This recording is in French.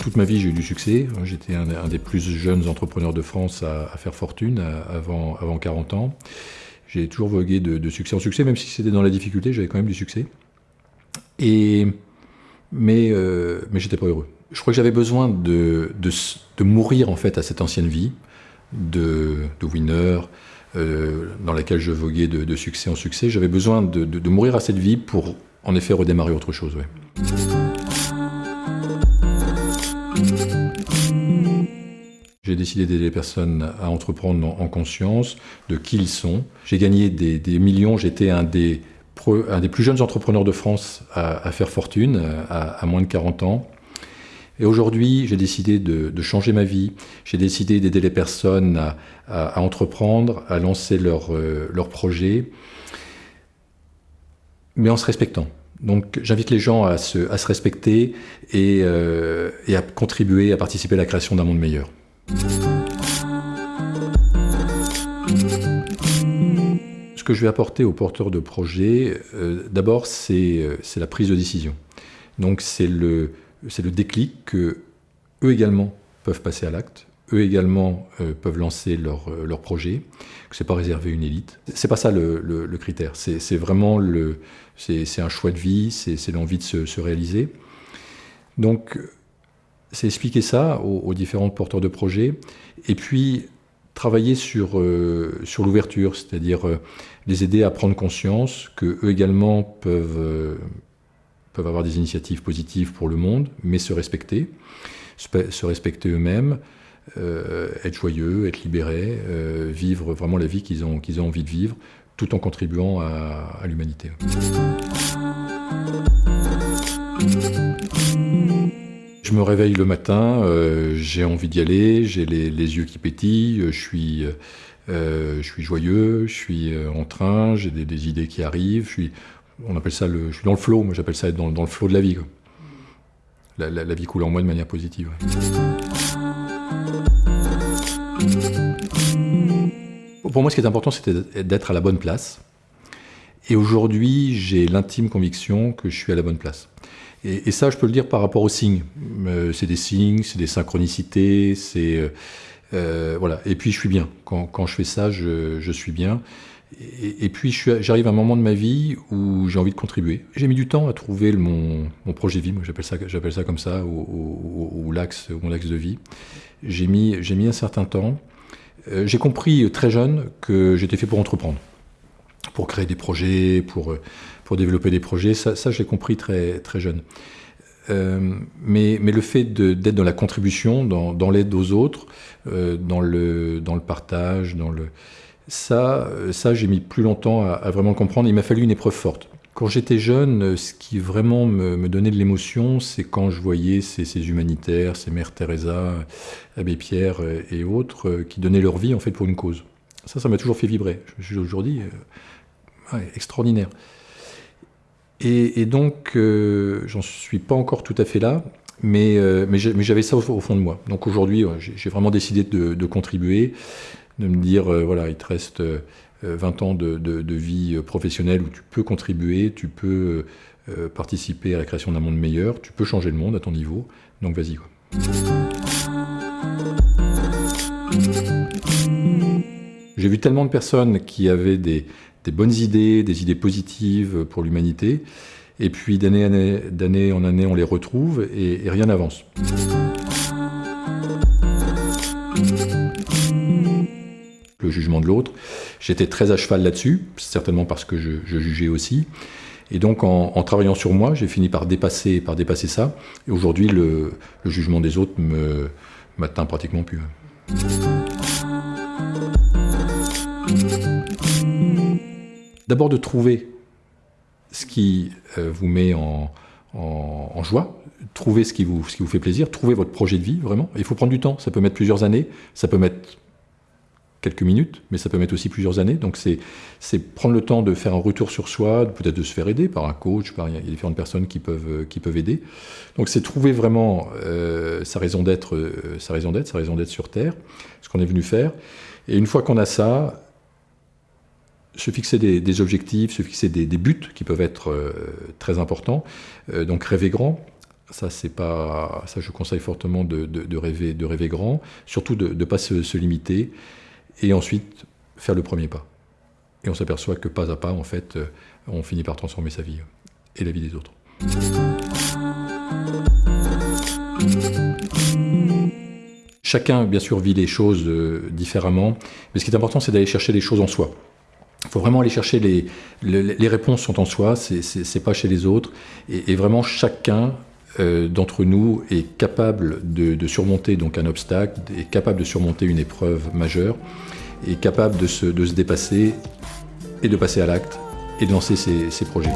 Toute ma vie, j'ai eu du succès. J'étais un, des plus jeunes entrepreneurs de France à, faire fortune avant, avant 40 ans. J'ai toujours vogué de, succès en succès, même si c'était dans la difficulté, j'avais quand même du succès. Et, mais euh, mais j'étais pas heureux. Je crois que j'avais besoin de, de, mourir en fait à cette ancienne vie de, de winner, dans laquelle je voguais de, succès en succès. J'avais besoin de, mourir à cette vie pour en effet redémarrer autre chose. J'ai décidé d'aider les personnes à entreprendre en, conscience de qui ils sont. J'ai gagné des, millions, j'étais un des, un des plus jeunes entrepreneurs de France à, faire fortune, à, moins de 40 ans. Et aujourd'hui, j'ai décidé de, changer ma vie. J'ai décidé d'aider les personnes à, entreprendre, à lancer leurs euh, projets, mais en se respectant. Donc j'invite les gens à se, respecter et, euh, et à contribuer, à participer à la création d'un monde meilleur. Ce que je vais apporter aux porteurs de projets, euh, d'abord, c'est la prise de décision. Donc c'est le, le déclic que eux également peuvent passer à l'acte, eux également euh, peuvent lancer leur, leur projet, que c'est pas réservé à une élite. C'est pas ça le, le, critère, c'est vraiment le, c'est un choix de vie, c'est l'envie de se, se, réaliser. Donc c'est expliquer ça aux, différents porteurs de projets, et puis travailler sur, euh, l'ouverture, c'est-à-dire euh, les aider à prendre conscience qu'eux également peuvent, euh, peuvent avoir des initiatives positives pour le monde, mais se respecter, se respecter eux-mêmes, être joyeux, être libérés, vivre vraiment la vie qu'ils ont, qu'ils ont envie de vivre, tout en contribuant à, l'humanité. Je me réveille le matin, euh, j'ai envie d'y aller, j'ai les, yeux qui pétillent, je suis, euh, je suis joyeux, je suis euh, en train, j'ai des, idées qui arrivent, je suis, on appelle ça le, je suis dans le flow, moi j'appelle ça être dans, le flow de la vie. La, vie coule en moi de manière positive. Pour moi, ce qui est important, c'était d'être à la bonne place. Et aujourd'hui, j'ai l'intime conviction que je suis à la bonne place. Et, ça, je peux le dire par rapport aux signes. Euh, c'est des signes, c'est des synchronicités, c'est... Euh, euh, voilà. Et puis, je suis bien. Quand, quand je fais ça, je, je suis bien. Et, puis, j'arrive à un moment de ma vie où j'ai envie de contribuer. J'ai mis du temps à trouver mon, projet de vie, moi j'appelle ça, comme ça, ou, mon axe de vie. J'ai mis, un certain temps. j'ai compris très jeune que j'étais fait pour entreprendre, pour créer des projets, pour pour développer des projets. Ça, ça je l'ai compris très, jeune. Euh, mais, le fait d'être dans la contribution, dans, l'aide aux autres, euh, dans le partage, dans le, ça, ça j'ai mis plus longtemps à, vraiment comprendre. Il m'a fallu une épreuve forte. Quand j'étais jeune, ce qui vraiment me, donnait de l'émotion, c'est quand je voyais ces, ces, humanitaires, ces mères Teresa, Abbé Pierre et autres, euh, qui donnaient leur vie en fait pour une cause. Ça, ça m'a toujours fait vibrer. Je me suis aujourd'hui extraordinaire. Et, donc, euh, j'en suis pas encore tout à fait là, mais, euh, mais j'avais ça au, fond de moi. Donc aujourd'hui, j'ai vraiment décidé de, contribuer, de me dire, euh, voilà, il te reste 20 ans de, vie professionnelle où tu peux contribuer, tu peux participer à la création d'un monde meilleur, tu peux changer le monde à ton niveau, donc vas-y. J'ai vu tellement de personnes qui avaient des, des bonnes idées, des idées positives pour l'humanité. Et puis d'année en année, on les retrouve et, rien n'avance. Jugement de l'autre, j'étais très à cheval là-dessus, certainement parce que je, jugeais aussi. Et donc en, travaillant sur moi, j'ai fini par dépasser, par dépasser ça. Et aujourd'hui, le, jugement des autres me m'atteint pratiquement plus. D'abord de trouver ce qui euh, vous met en, joie, trouver ce qui, vous, ce qui vous fait plaisir, trouver votre projet de vie, vraiment. il faut prendre du temps, ça peut mettre plusieurs années, ça peut mettre quelques minutes, mais ça peut mettre aussi plusieurs années. Donc c'est prendre le temps de faire un retour sur soi, peut-être de se faire aider par un coach, par, il y a différentes personnes qui peuvent, qui peuvent aider. Donc c'est trouver vraiment euh, sa raison d'être, euh, sa raison d'être, sa raison d'être sur Terre, ce qu'on est venu faire. Et une fois qu'on a ça, se fixer des, objectifs, se fixer des, buts qui peuvent être euh, très importants. Euh, donc rêver grand, ça c'est pas, ça je conseille fortement de, rêver, de rêver grand, surtout de ne pas se, limiter, et ensuite faire le premier pas. Et on s'aperçoit que pas à pas, en fait, euh, on finit par transformer sa vie et la vie des autres. Chacun, bien sûr, vit les choses différemment, mais ce qui est important, c'est d'aller chercher les choses en soi. Il faut vraiment aller chercher les, les, réponses sont en soi, c'est pas chez les autres, et, vraiment chacun euh, d'entre nous est capable de, surmonter donc un obstacle, est capable de surmonter une épreuve majeure, est capable de se, dépasser et de passer à l'acte et de lancer ses projets.